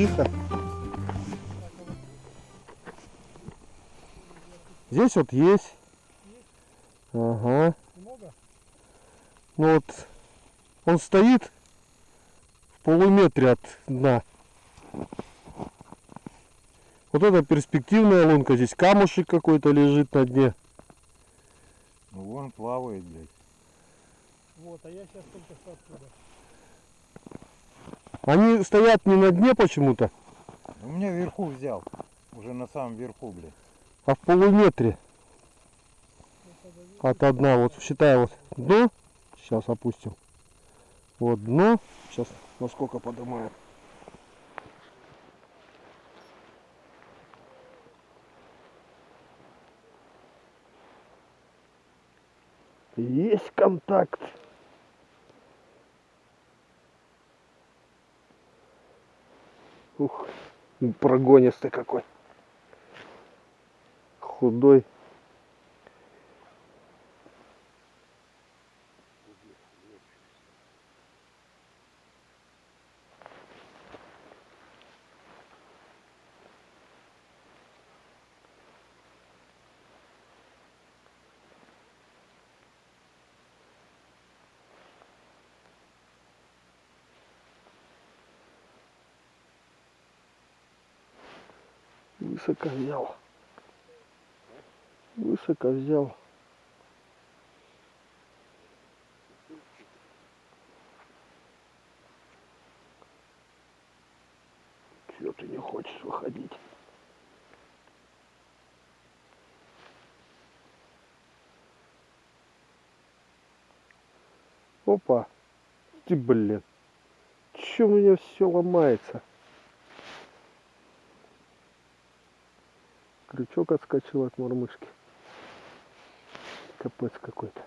здесь тихо. Здесь вот есть. Ага. Много? Ну вот он стоит в полуметре от дна. Вот это перспективная лунка. Здесь камушек какой-то лежит на дне. Ну вон плавает, блядь. Вот, а я сейчас только что оттуда. Они стоят не на дне почему-то, У меня вверху взял. Уже на самом верху, блядь. а в полуметре от дна. Вот считай вот дно. Сейчас опустим. Вот дно. Сейчас насколько поднимаем. Есть контакт. Прогонистый какой. Худой. Высоко взял. Высоко взял. Чего ты не хочешь выходить? Опа. Ты, блин. Че у меня все ломается? Крючок отскочил от мормышки. Капец какой-то.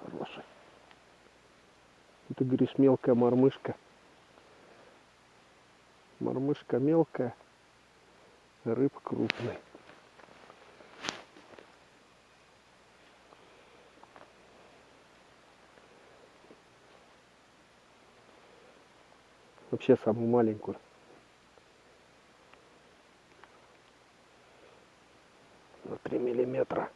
Хороший. Это, говоришь, мелкая мормышка. Мормышка мелкая рыб крупный. Вообще самую маленькую. На 3 миллиметра.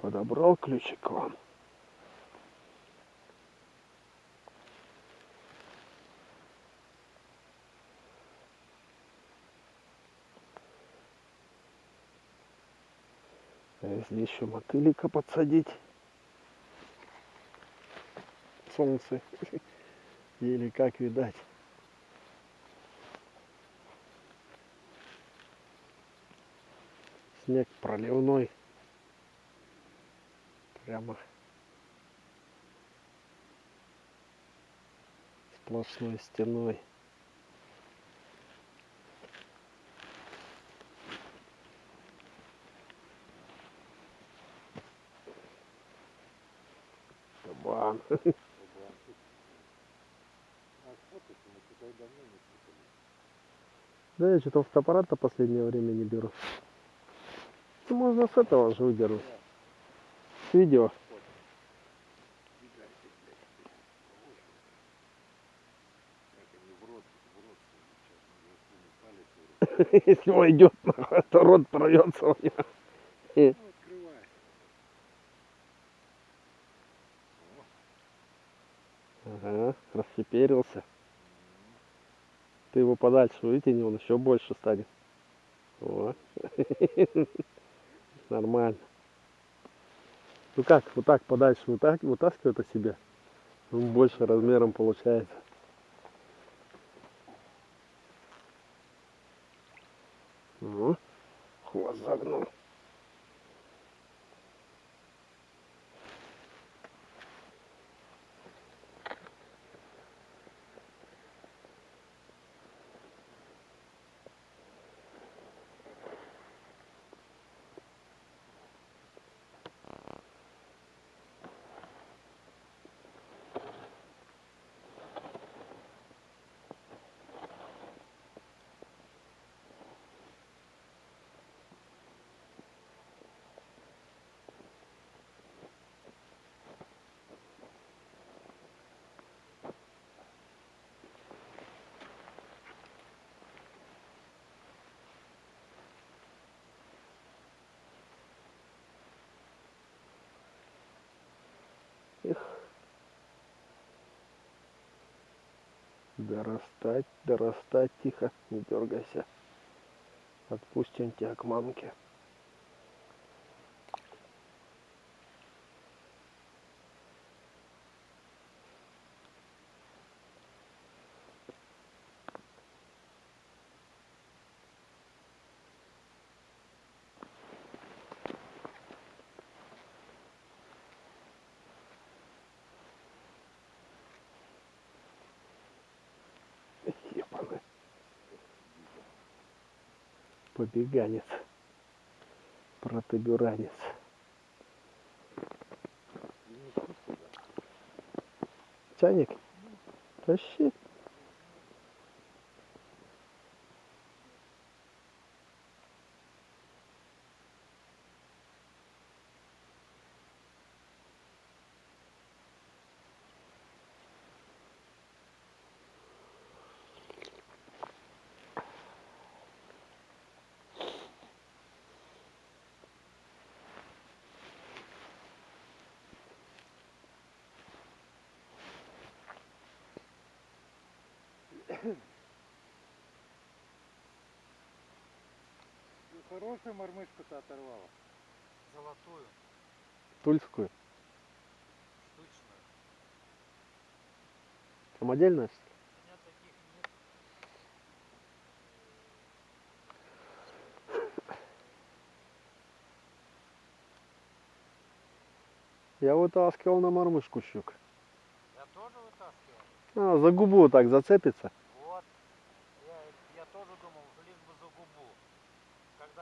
Подобрал ключик к вам. А если еще мотылика подсадить? Солнце. Или как видать. Снег проливной. Прямо сплошной стеной. Кабан да я что-то фотоаппарат-то последнее время не беру можно с этого же выдернуть. С видео. Если войдет, то рот порвется у него. Примерился. Ты его подальше вытяни, он еще больше станет. О. Нормально. Ну как, вот так подальше вытаскивает о себе. Он больше размером получается. Ну, хвост загнул. Дорастать, дорастать, тихо, не дергайся. Отпустим тебя к мамке. Побеганец. Протуберанец. Чайник? Тащи. Хорошую мормышку-то оторвала. Золотую, Тульскую. штучную. Самодельная? что ли? У меня таких нет. Я вытаскивал на мормышку щук. Я тоже вытаскивал. А, за губу так зацепится. Вот. Я, я тоже думал, лишь бы за губу.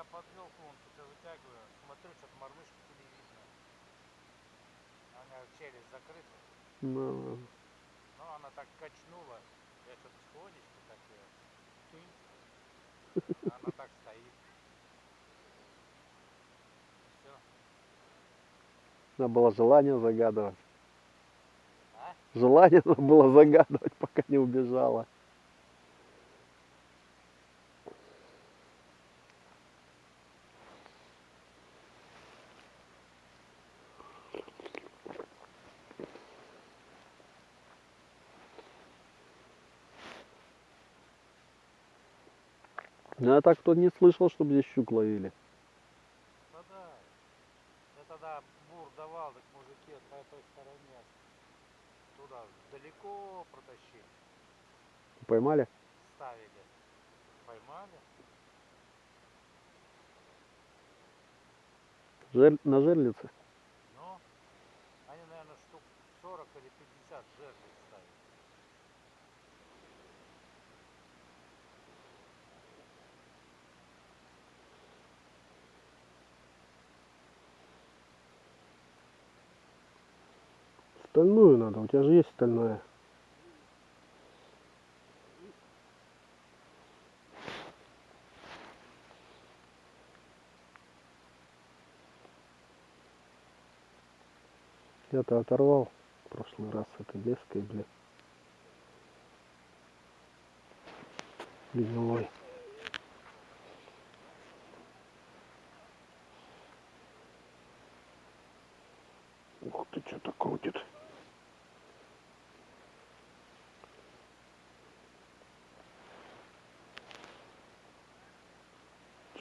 Когда подвел клонку, вытягиваю, смотрю, что-то мормышки не видно. Меня челюсть закрыта. Ну, Но она так качнула. Я что-то сходечки так ее. тынь. Она так стоит. Все. надо было желание загадывать. А? Желание было загадывать, пока не убежала. Я так кто не слышал, чтобы здесь щук ловили. Да да. Я тогда бур давал, так мужики по той стороне туда далеко протащили, Поймали? ставили. Поймали. Жер... На жерлице? Но они, наверное, штук 40 или 50 жерлиц ставили. Стальную надо, у тебя же есть стальная. Я-то оторвал в прошлый раз с этой леской, блин. Гнилой. Ух ты, что-то крутит.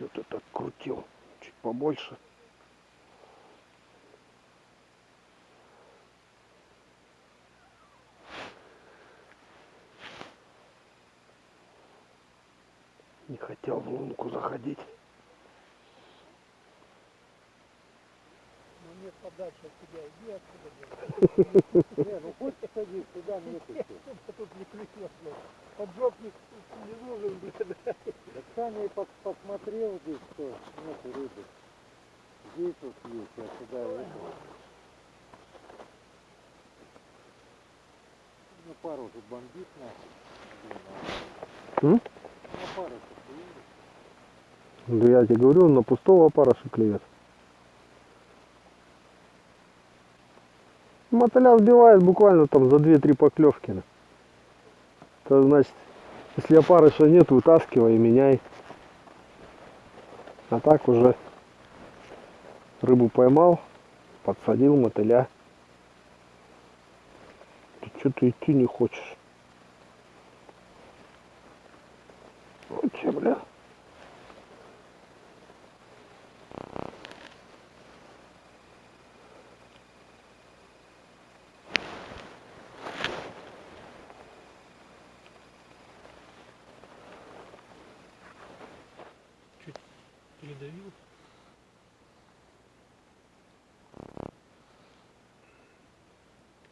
Что ты так крутил? Чуть побольше. Не хотел в лунку заходить. Ну нет, подальше от тебя, иди отсюда. Не, ну хоть садись туда, нету. Тут не клюет, блядь. Поджопник не нужен, блядь. Так Саня посмотрел здесь, что нету рыбы. Здесь вот есть, а сюда это. Ну пару же бомбит нахуй. М? Ну пару Да я тебе говорю, на пустого опарыша клюет. Мотыля сбивает буквально там за 2-3 поклевки. на. Это значит, если опарыша нет, вытаскивай и меняй. А так уже рыбу поймал, подсадил мотыля. Ты что-то идти не хочешь. Вот че, бля. передавил.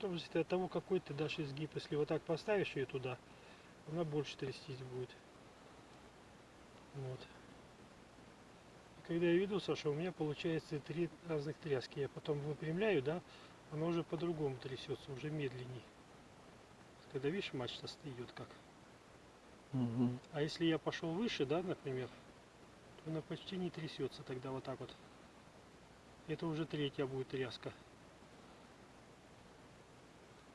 Зависит от того, какой ты дашь изгиб. Если вот так поставишь ее туда, она больше трястись будет. Вот. И когда я видел, Саша, у меня получается три разных тряски. Я потом выпрямляю, да, она уже по-другому трясется, уже медленней. Когда видишь, мачта встает как. А если я пошел выше, да, например, то она почти не трясется тогда вот так вот. Это уже третья будет тряска.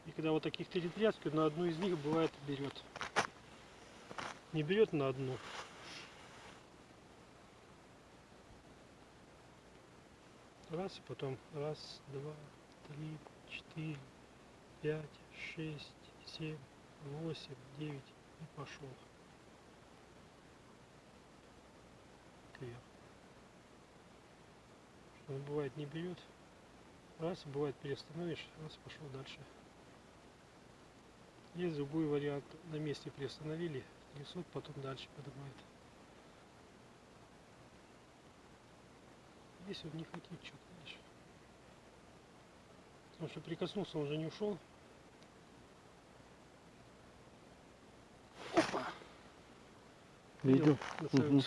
И когда вот таких три тряски, на одну из них бывает берет. Не берет на одну. Раз, и потом раз, два, три, четыре, пять, шесть, семь, восемь, девять и пошел. Он бывает не берет. Раз, бывает приостановишь, раз пошел дальше. Есть другой вариант. На месте приостановили, несут, потом дальше поднимает. Если он не хотит, что дальше. Потому что прикоснулся, он уже не ушел. Видел? Самом- Мгм.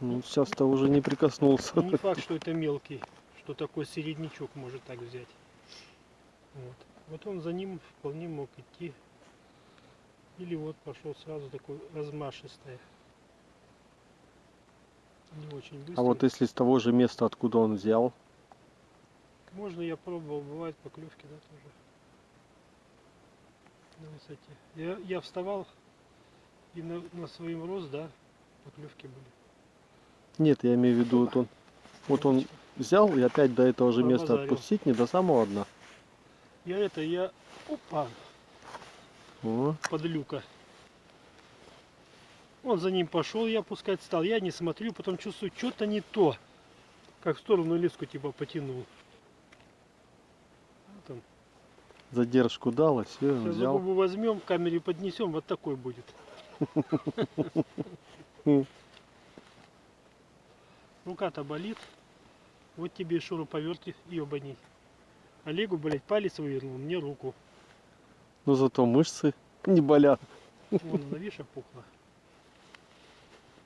Ну, сейчас-то уже не прикоснулся. Не факт, что это мелкий, что такой середнячок может так взять. Вот. Вот он за ним вполне мог идти. Или вот пошел сразу такой размашистый. Не очень быстро. А вот если с того же места, откуда он взял, Можно я пробовал, бывает поклевки, да, тоже. На высоте. Я, я вставал и на, на своем рост, да, поклевки были. Нет, я имею в виду, вот он, вот он взял и опять до этого же места отпустить, не до самого дна. Я это, я, опа, О, подлюка. Он за ним пошел, я пускать стал. Я не смотрю, потом чувствую, что-то не то. Как в сторону леску типа потянул. Вот он. задержку дал, и все, Сейчас взял. губу возьмем, в камере поднесем, вот такой будет. Рука-то болит. Вот тебе и шуруповерт ебаний. Олегу, блядь, палец вывернул, мне руку. Но зато мышцы не болят. Вон, она, видишь, опухла.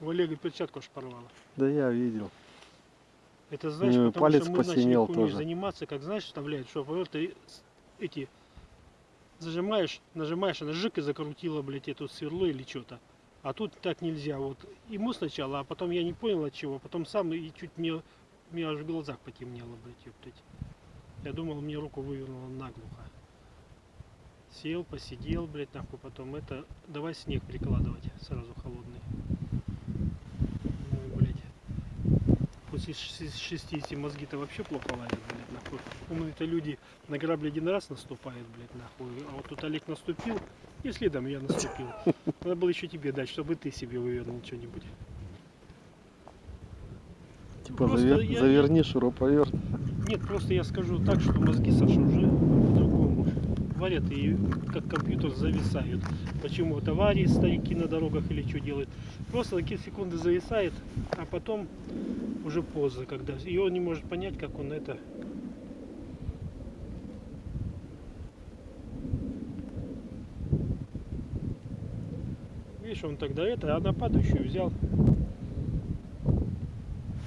У Олега перчатку аж порвала. Да я видел. Это знаешь, потому палец что мы начали тоже. заниматься, как знаешь, вставляют, что вот ты эти зажимаешь, нажимаешь, она жик и закрутила, блядь, эту сверло или что-то. А тут так нельзя. Вот ему сначала, а потом я не понял от чего. Потом сам и чуть мне, меня аж в глазах потемнело, блядь, ёптать. Я думал, мне руку вывернуло наглухо. Сел, посидел, блядь, нахуй, потом это, давай снег прикладывать сразу холодный. Ну, блядь. После шести- 60 мозги-то вообще плохо лазят, блядь, нахуй. Умные-то люди на грабли один раз наступают, блядь, нахуй. А вот тут Олег наступил, и следом я наступил. Надо было еще тебе дать, чтобы ты себе вывернул что-нибудь. Типа завер- я- заверни шуруповерт. Нет, просто я скажу так, что мозги, Саша, уже по-другому варят и как компьютер зависают. Почему вот аварии старики на дорогах или что делают. Просто такие секунды зависает, а потом уже поздно, когда и он не может понять, как он это. Видишь, он тогда это, а на падающую взял.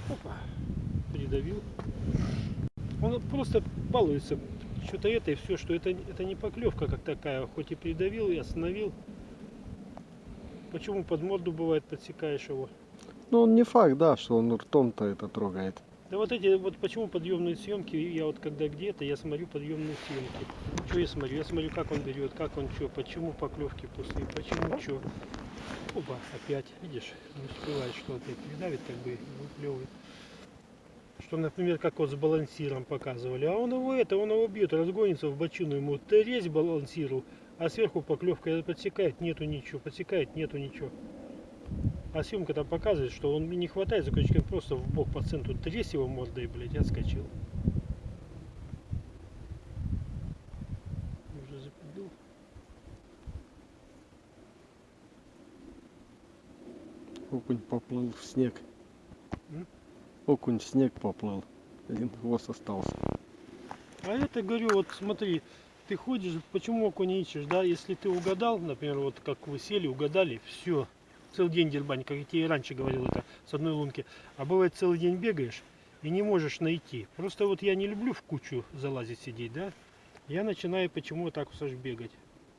Опа, придавил. Просто балуется. Что-то это и все, что это, это не поклевка как такая. Хоть и придавил и остановил. Почему под морду бывает подсекаешь его? Ну он не факт, да, что он ртом-то это трогает. Да вот эти, вот почему подъемные съемки, я вот когда где-то, я смотрю подъемные съемки. Что я смотрю? Я смотрю, как он берет, как он что, почему поклевки пустые, почему что. Опа, опять, видишь, не успевает, что опять придавит, как бы выплевывает. Что, например, как вот с балансиром показывали. А он его это, он его бьет, разгонится в бочину, ему резь балансиру, а сверху поклевка подсекает, нету ничего, подсекает, нету ничего. А съемка там показывает, что он не хватает за крючки, просто в бок по центру тресь его мордой, блядь, отскочил. Уже запилил. Окунь поплыл в снег. М? Окунь снег поплыл. Один хвост остался. А это говорю, вот смотри, ты ходишь, почему окуня ищешь, да, если ты угадал, например, вот как вы сели, угадали, все, целый день дербань, как я тебе раньше говорил это с одной лунки, а бывает целый день бегаешь и не можешь найти. Просто вот я не люблю в кучу залазить сидеть, да, я начинаю почему так Саш, бегать.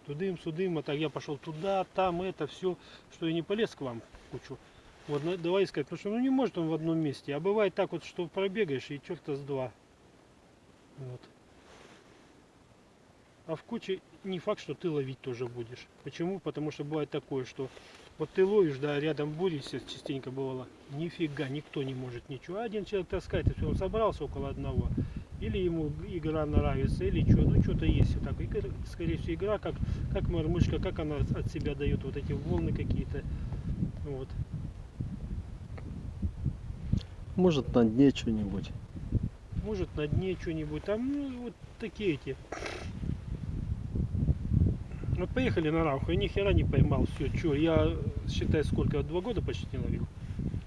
Тудым, судым, а так я пошел туда, там, это, все, что я не полез к вам в кучу. Вот давай искать, потому что ну не может он в одном месте. А бывает так вот, что пробегаешь и черта с два. Вот. А в куче не факт, что ты ловить тоже будешь. Почему? Потому что бывает такое, что вот ты ловишь, да, рядом борешься, частенько бывало, нифига, никто не может ничего. Один человек таскает, и все, он собрался около одного. Или ему игра нравится, или что, ну что-то есть так. И, скорее всего, игра, как, как мормышка, как она от себя дает вот эти волны какие-то. Вот. Может на дне что-нибудь. Может на дне что-нибудь. Там ну, вот такие эти. Вот поехали на Рауха, и ни хера не поймал. Все, что, я считай сколько, два года почти не ловил.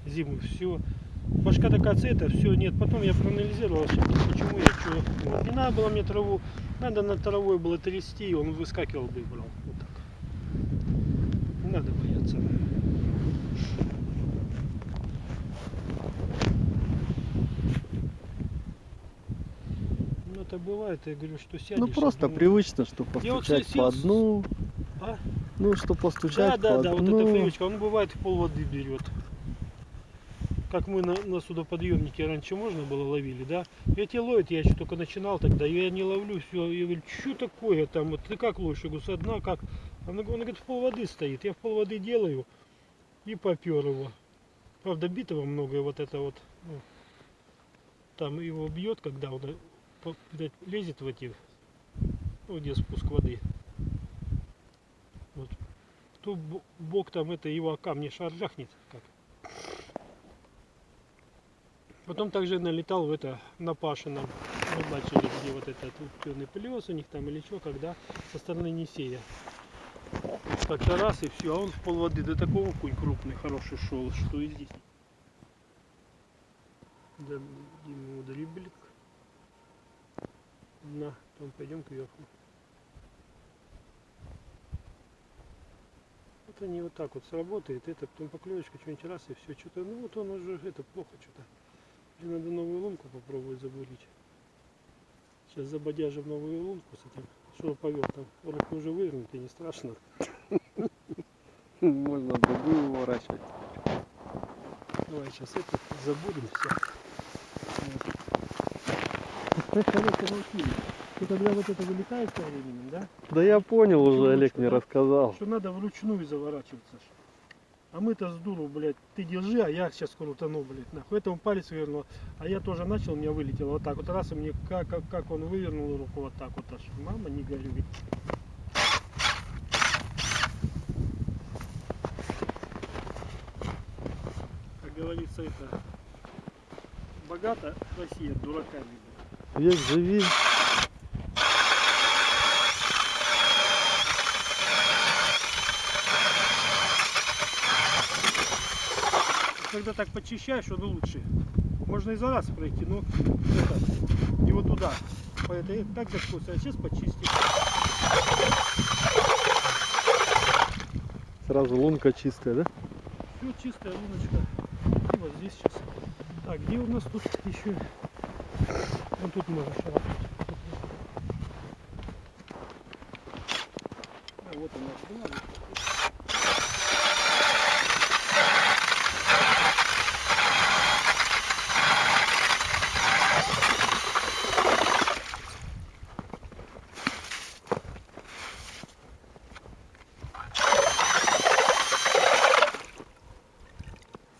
Зиму, все. Башка такая это, все, нет. Потом я проанализировал почему я что. Вот, не надо было мне траву, надо над травой было трясти, и он выскакивал бы и брал. Вот так. Не надо бояться. Ну это бывает, я говорю, что сядешь. Ну просто думаешь, привычно, что вот постучать сел по с- дну. А? Ну, что Да, постучать да, по да, вот дну. эта привычка, он бывает в пол воды берет. Как мы на, на судоподъемнике раньше можно было ловили, да? Эти ловят, я еще только начинал тогда, я не ловлю, все, я говорю, что такое там, вот ты как ловишь? Я говорю, со дна как? Он, он говорит, в пол воды стоит, я в пол воды делаю и попер его. Правда, битого много, вот это вот, ну, там его бьет, когда он лезет в эти, ну, где спуск воды. Вот бо- бог там это его камни шарахнет как. Потом также налетал в это на Пашином. Мы начали, где вот этот темный плес у них там или что, когда со стороны Несея. Как-то раз и все, а он в пол воды до такого кунь крупный, хороший шел, что и здесь. Да, ему дриблик. На, потом пойдем кверху. Вот они вот так вот сработает, это потом поклевочка что-нибудь раз и все, что-то, ну вот он уже это плохо что-то. Или надо новую лунку попробовать забурить. Сейчас забодяжим новую лунку с этим, там, руку уже вывернут и не страшно. Можно другую уворачивать. Давай сейчас это забудем все. Ты когда вот это вылетает со временем, да? Да я понял уже, Чулочка, Олег мне рассказал. Что надо вручную заворачиваться. А мы-то с дуру, блядь, ты держи, а я сейчас крутану, блядь, нахуй. Это он палец вывернул, а я тоже начал, у меня вылетело вот так вот раз, и мне как, как, как он вывернул руку вот так вот аж. Мама, не горюй. Как говорится, это Богата Россия дураками. Век живи. Когда так почищаешь, он лучше. Можно и за раз пройти, но это, и вот туда. По этой так заскочил, а сейчас почистить. Сразу лунка чистая, да? Все чистая луночка. И вот здесь сейчас. Так, где у нас тут еще? Вот тут можно шарахнуть. А вот она была.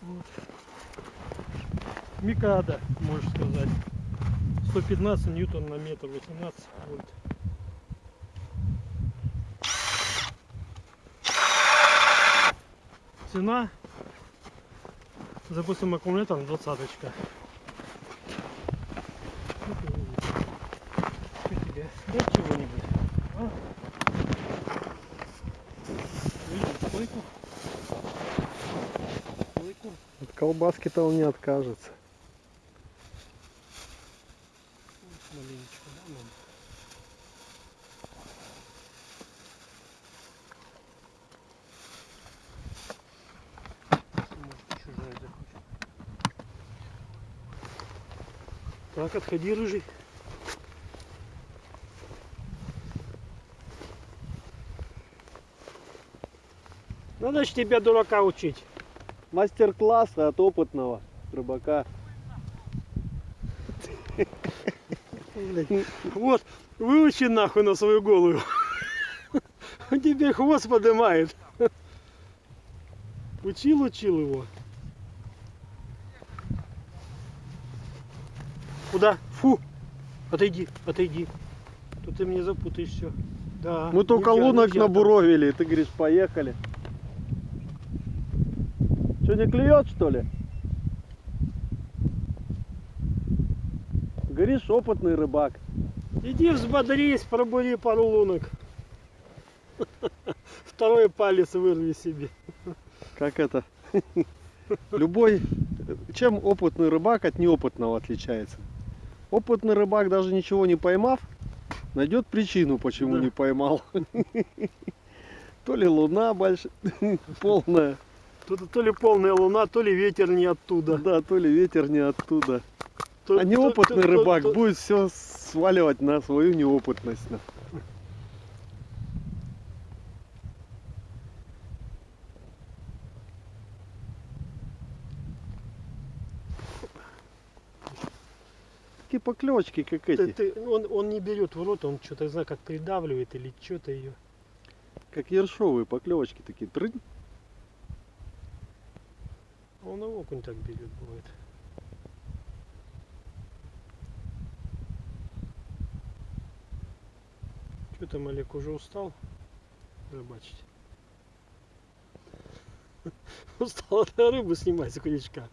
Вот. Микада. 115 ньютон на метр, 18 вольт. Цена, допустим, аккумулятор двадцаточка. Что тебе? Дать чего-нибудь? А? Видишь, стойку? Стойку. От колбаски-то он не откажется. Маленечко, да, мам? Чужая захочет. Так, отходи, рыжий. Надо ж тебя, дурака, учить. Мастер-класс от опытного рыбака. Блядь. Вот, выучи нахуй на свою голову. Тебе хвост поднимает. Учил, учил его. Куда? Фу! Отойди, отойди. Тут ты мне запутаешь все. Да. Мы только нельзя, лунок нельзя набуровили, и ты говоришь, поехали. Что, не клюет, что ли? Говоришь, опытный рыбак. Иди взбодрись, пробури пару лунок. Второй палец вырви себе. Как это? Любой... Чем опытный рыбак от неопытного отличается? Опытный рыбак, даже ничего не поймав, найдет причину, почему Да. не поймал. То ли луна большая, полная, Тут то ли полная луна, то ли ветер не оттуда. да, то ли ветер не оттуда. То- А неопытный то- то- рыбак то- будет все сваливать на свою неопытность. Такие поклевочки, как Ты- эти, ты- он, он не берет в рот, он что-то, знаю, как придавливает или что-то ее. как ершовые поклевочки такие. Трынь. Он и окунь так берет, бывает. Там, Олег, уже устал рыбачить? Устал рыбу снимать с крючка.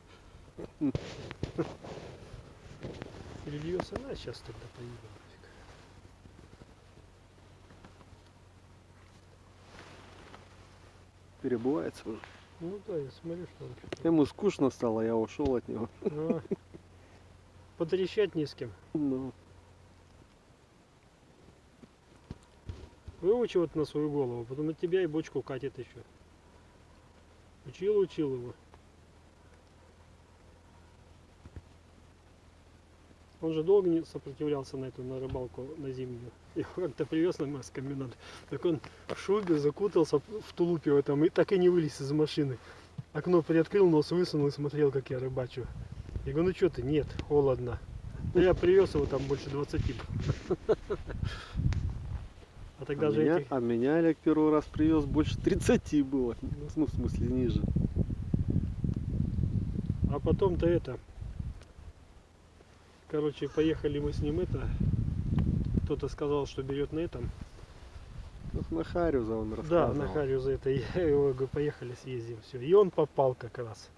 Перельется, на, сейчас тогда поедем. Перебывается уже. Ну да, я смотрю, что он. Ему скучно стало, я ушел от него. А, Потрещать не с кем. Ну, Выучи вот на свою голову, потом от тебя и бочку катит еще. Учил, учил его. Он же долго не сопротивлялся на эту, на рыбалку, на зимнюю. Его как-то привез на Москомбинат. Так он в шубе закутался в тулупе в этом и так и не вылез из машины. Окно приоткрыл, нос высунул и смотрел, как я рыбачу. Я говорю, ну что ты, нет, холодно. Да я привез его там больше 20. Тогда а, же меня, этих... а меня Олег первый раз привез больше 30 было. Ну, в смысле, ниже. А потом-то это. Короче, поехали мы с ним это. Кто-то сказал, что берет на этом. Ну, на Харюза он Да, рассказывал. на Харю за это. Я его говорю, поехали съездим. Все. И он попал как раз.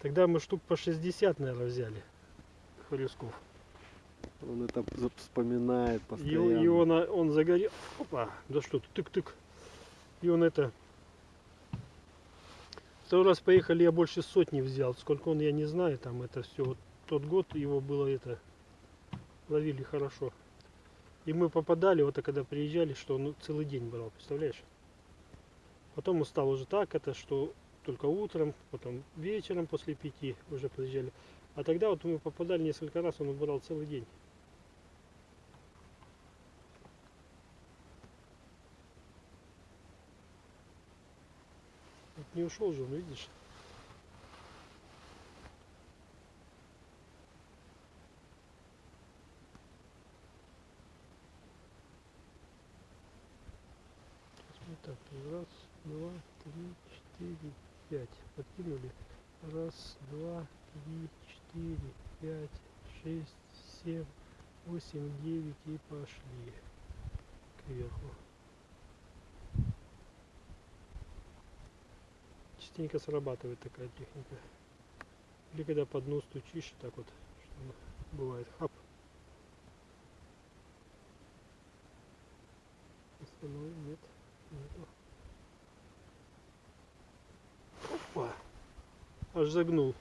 Тогда мы штук по 60, наверное, взяли. Хлесков. Он это вспоминает И, постоянно. и он, а, он загорел. Опа, да что ты, тык-тык. И он это... Второй раз поехали, я больше сотни взял. Сколько он, я не знаю, там это все. Вот тот год его было это... Ловили хорошо. И мы попадали, вот а когда приезжали, что он целый день брал, представляешь? Потом он стал уже так, это что только утром, потом вечером после пяти уже приезжали. А тогда вот мы попадали несколько раз, он брал целый день. Вот не ушел же он, видишь? Так, раз, два, три, четыре, пять. Подкинули. Раз, два, три, четыре, пять, шесть, семь, восемь, девять и пошли кверху. частенько срабатывает такая техника. Или когда под нос стучишь, так вот, что бывает, хап. Остальное нет, нету. Опа! Аж загнул.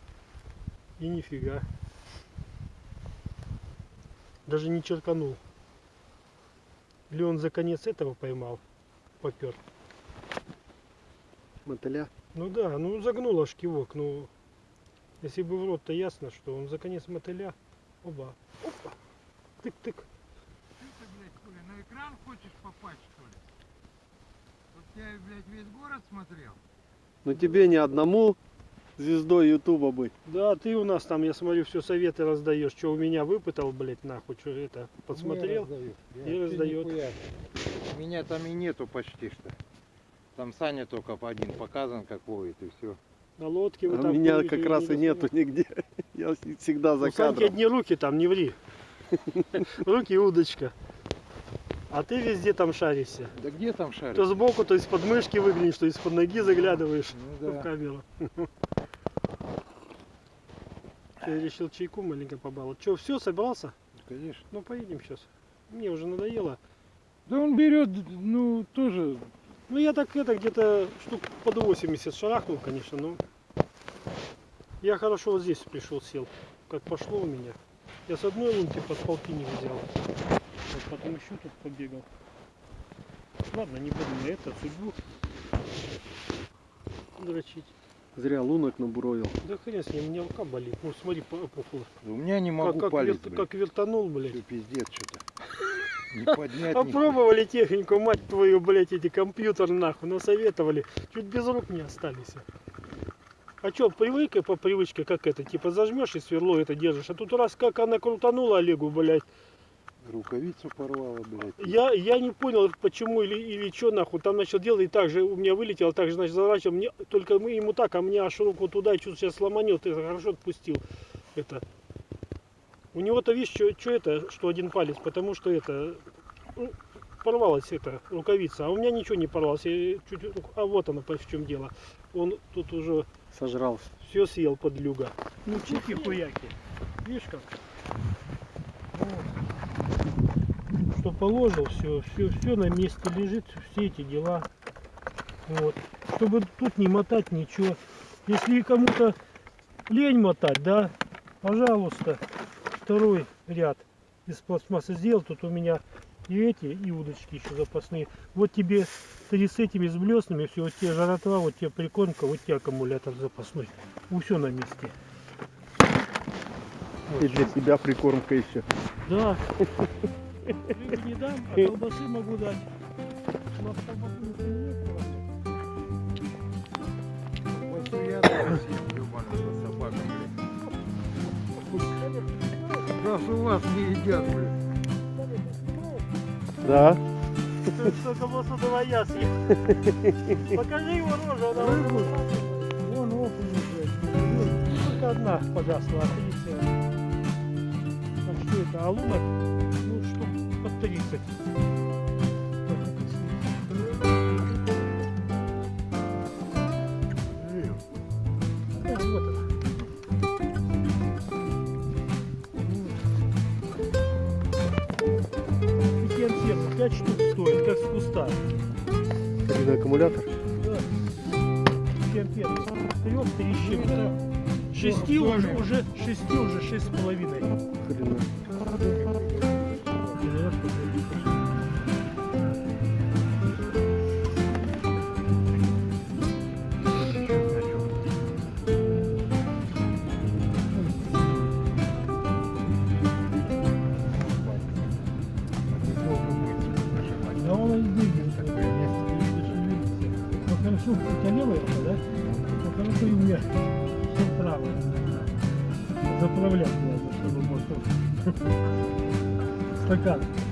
И нифига. Даже не черканул. Или он за конец этого поймал? Попер. Мотыля. Ну да, ну загнул аж кивок, ну если бы в рот-то ясно, что он за конец мотыля. Оба. Опа. Тык-тык. Ты, блядь, хули, на экран хочешь попасть, что ли? Вот я, блядь, весь город смотрел. Но тебе не одному звездой Ютуба быть. Да, ты у нас там, я смотрю, все советы раздаешь. Что у меня выпытал, блядь, нахуй, что это, подсмотрел. И раздает. Меня там и нету почти что. Там Саня только по один показан, как ловит, и все. На лодке А вы у там меня плывете, как я раз не и нету засунул. нигде. Я всегда за У Саньки кадром. одни руки там, не ври. Руки и удочка. А ты везде там шаришься. Да где там шарик? То сбоку, то из-под мышки выглянешь, то из-под ноги заглядываешь Ну в да. камеру. Я решил чайку маленько побаловать. Че, все, собрался? Конечно. Ну, поедем сейчас. Мне уже надоело. Да он берет, ну, тоже. Ну, я так это где-то штук под 80 шарахнул, конечно, но... Я хорошо вот здесь пришел, сел. Как пошло у меня. Я с одной лунки под полтинник взял. Вот потом еще тут побегал. Ладно, не буду на это, судьбу дрочить. Зря лунок набуровил. Да хрен с ним, у меня рука болит. Ну, смотри, по- опухла. У меня не могу Как, как, палец, блядь. как вертанул, блядь. Всё пиздец что-то. Не поднять, ни Попробовали технику, мать твою, блядь, эти компьютер нахуй, насоветовали. Чуть без рук не остались. А чё, привык по привычке, как это, типа зажмешь и сверло это держишь. А тут раз как она крутанула Олегу, блядь. Рукавицу порвала, блядь. Я, я не понял, почему или, или что нахуй. Там начал делать и так же у меня вылетело, так же, значит, заворачивал. Мне, только мы ему так, а мне аж руку туда, и что-то сейчас сломанет. Ты хорошо отпустил это. У него-то, видишь, что это, что один палец, потому что это, ну, порвалась эта рукавица, а у меня ничего не порвалось. Я чуть, а вот оно, в чем дело. Он тут уже Сожрался. все съел подлюга. Ну, чики-хуяки. Видишь как? Что положил, все, все, все на месте лежит, все эти дела. Вот. Чтобы тут не мотать ничего. Если кому-то лень мотать, да, пожалуйста, второй ряд из пластмассы сделал. Тут у меня и эти, и удочки еще запасные. Вот тебе три с этими с блеснами, все, вот тебе жаротва, вот тебе прикормка, вот тебе аккумулятор запасной. Все на месте. Вот. И для себя прикормка еще. Да. Рыбы не дам, а колбасы могу дать. У нас колбасы. Вот я съем, собака, блядь. Раз у вас не едят, блядь. Да. Что колбасу давай я съем. Покажи его рожу, она Рыбу? уже- Вон окунь, блядь. Только одна погасла, а три целых. Так что это, алунок, 30. штук стоит, как с куста. Один аккумулятор? Да. 3 щепки. Шести уже, уже, шести уже шесть с половиной. 快看！